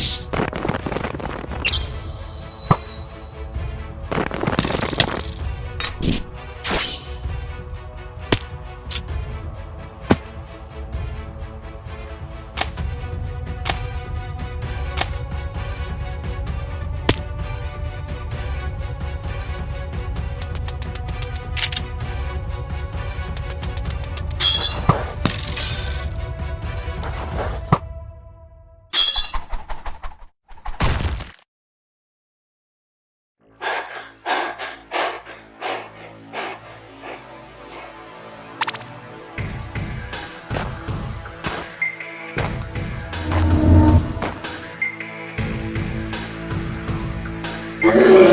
Peace. Amen.